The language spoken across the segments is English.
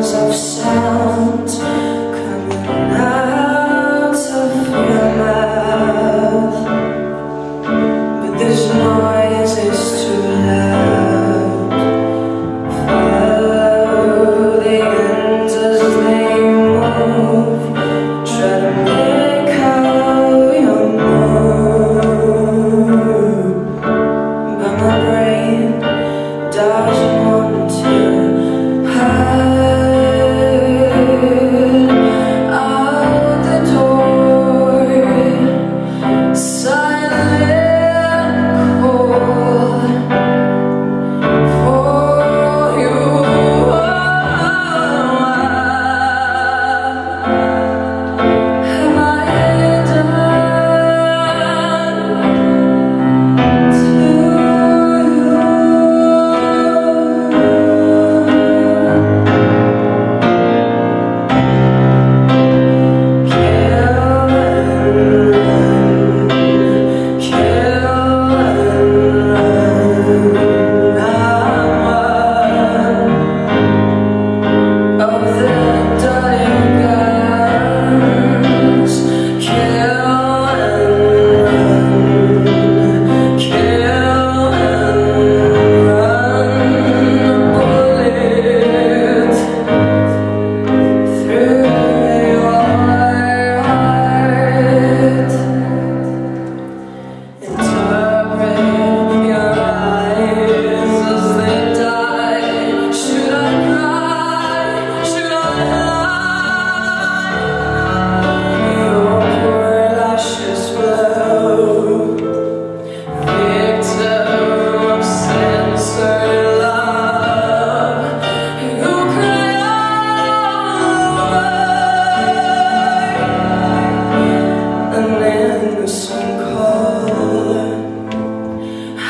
of sound.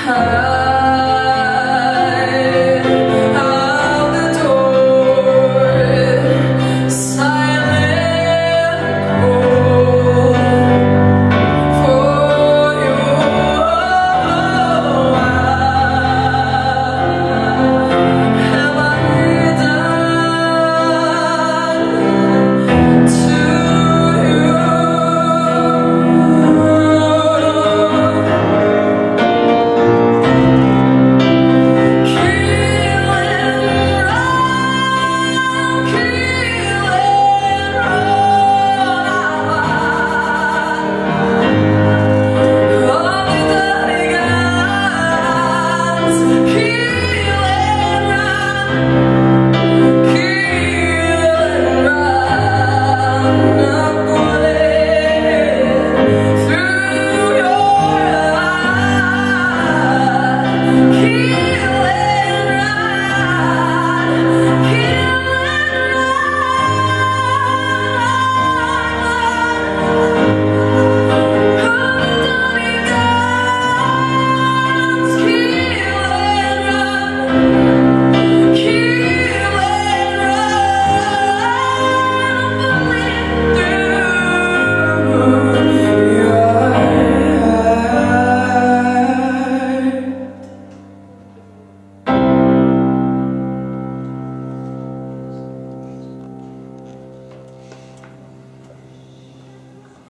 her.